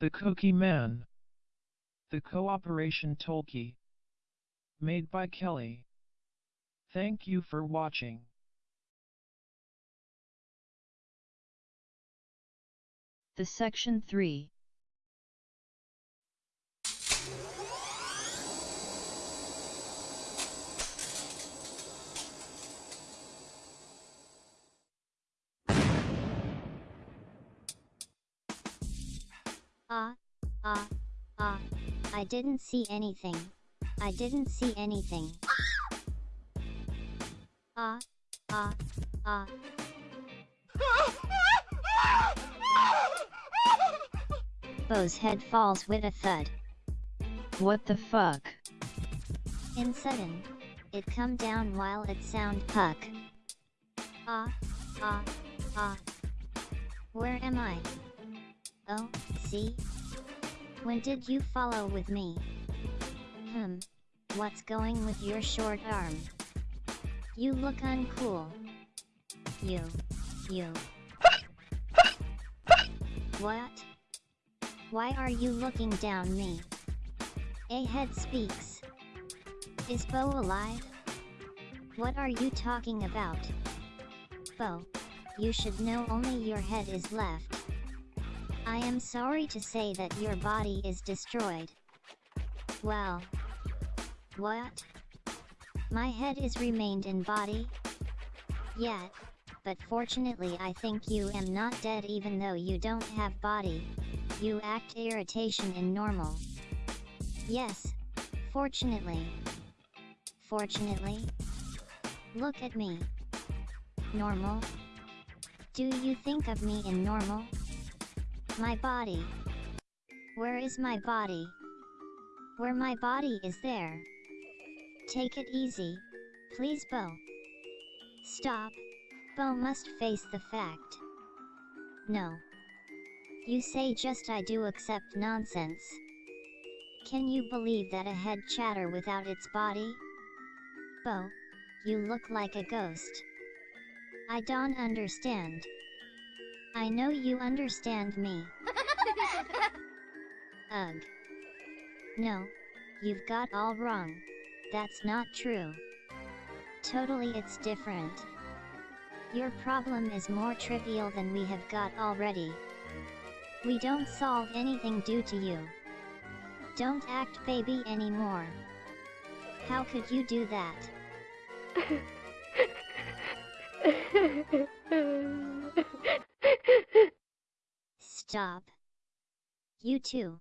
The Cookie Man. The Cooperation Tolkien. Made by Kelly. Thank you for watching. The Section 3 I didn't see anything. I didn't see anything. Ah, ah, ah. Bo's head falls with a thud. What the fuck? In sudden, it come down while it sound puck. Ah, ah, ah. Where am I? Oh, see? When did you follow with me? Hmm, what's going with your short arm? You look uncool. You, you. What? Why are you looking down me? A head speaks. Is Bo alive? What are you talking about? Bo, you should know only your head is left. I am sorry to say that your body is destroyed. Well. What? My head is remained in body? Yet, but fortunately I think you am not dead even though you don't have body. You act irritation in normal. Yes, fortunately. Fortunately? Look at me. Normal? Do you think of me in normal? My body. Where is my body? Where my body is there. Take it easy, please Bo. Stop. Bo must face the fact. No. You say just I do accept nonsense. Can you believe that a head chatter without its body? Bo, you look like a ghost. I don't understand. I know you understand me. Ugh. Um, no, you've got all wrong. That's not true. Totally it's different. Your problem is more trivial than we have got already. We don't solve anything due to you. Don't act baby anymore. How could you do that? Stop. You too.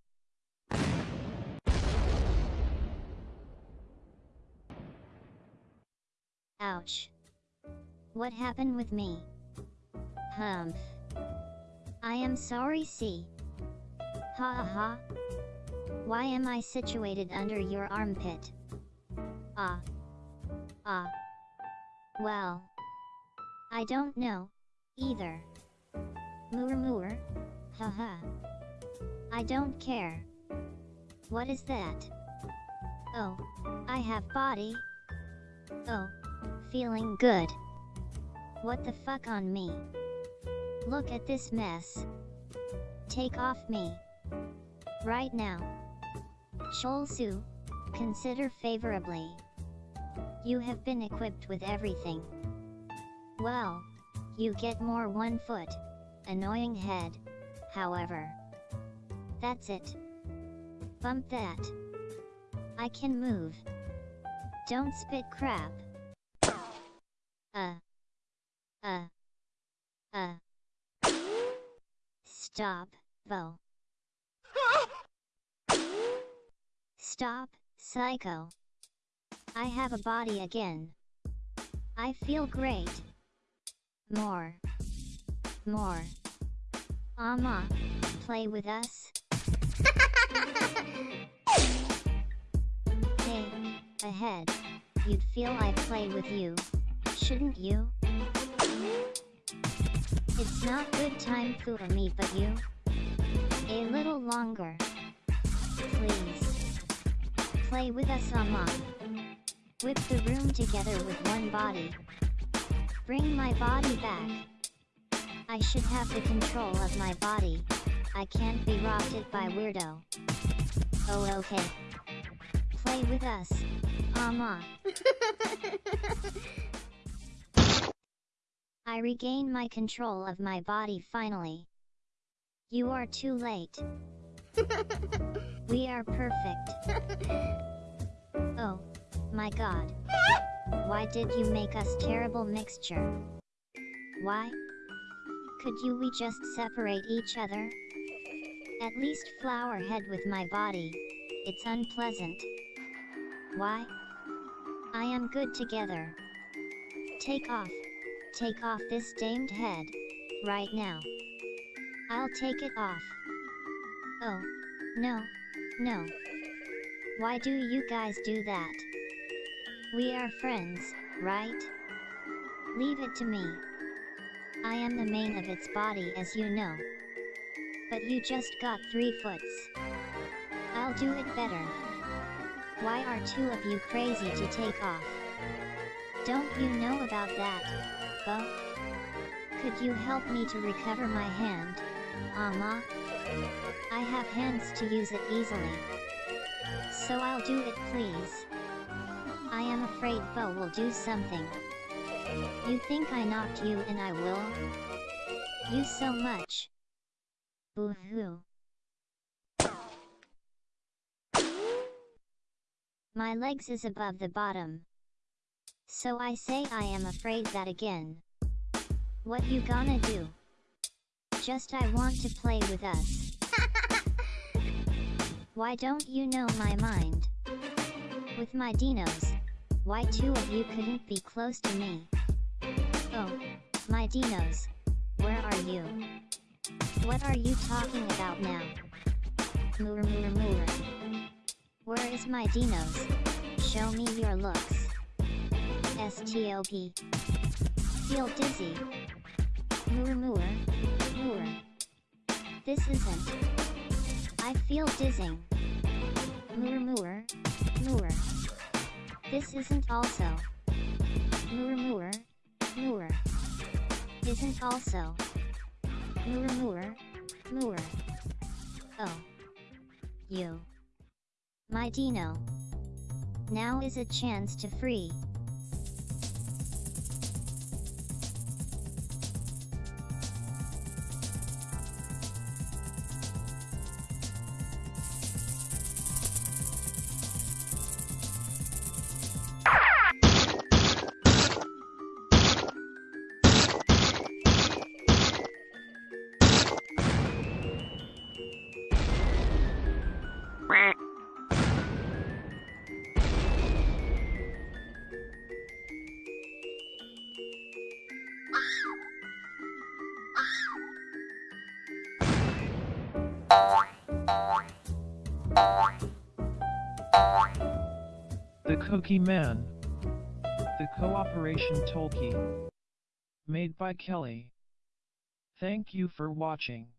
Ouch. What happened with me? Humph. I am sorry see. Ha ha ha. Why am I situated under your armpit? Ah. Ah. Well. I don't know, either. Moor moor. Haha. I don't care. What is that? Oh, I have body. Oh, feeling good. What the fuck on me? Look at this mess. Take off me. Right now. Sholsu, consider favorably. You have been equipped with everything. Well, you get more one foot. Annoying head, however. That's it. Bump that. I can move. Don't spit crap. Uh. Uh. Uh. Stop, Bo. Stop, psycho. I have a body again. I feel great. More. More. Ama, play with us? hey, ahead. You'd feel I play with you, shouldn't you? It's not good time for me but you. A little longer. Please. Play with us Ama. Whip the room together with one body. Bring my body back. I should have the control of my body. I can't be robbed by weirdo. Oh okay. Play with us, Ama. I regain my control of my body finally. You are too late. we are perfect. Oh, my god. Why did you make us terrible mixture? Why? Could you we just separate each other? At least flower head with my body. It's unpleasant. Why? I am good together. Take off. Take off this damed head. Right now. I'll take it off. Oh. No. No. Why do you guys do that? We are friends, right? Leave it to me. I am the main of its body as you know. But you just got three foots. I'll do it better. Why are two of you crazy to take off? Don't you know about that, Bo? Could you help me to recover my hand, Ama? I have hands to use it easily. So I'll do it please. I am afraid Bo will do something. You think I knocked you and I will? You so much. Boo-hoo. My legs is above the bottom. So I say I am afraid that again. What you gonna do? Just I want to play with us. Why don't you know my mind? With my dinos, why two of you couldn't be close to me? Oh, my dinos, where are you? What are you talking about now? Moor moor moor. Where is my dinos? Show me your looks. STOP. Feel dizzy. Moor moor, moor. This isn't. I feel dizzing. Moor moor, moor. This isn't also. Moor moor, moor. Isn't also. Moor moor, moor. Oh. You. My Dino. Now is a chance to free. The Cookie Man. The Cooperation Tolkien. Made by Kelly. Thank you for watching.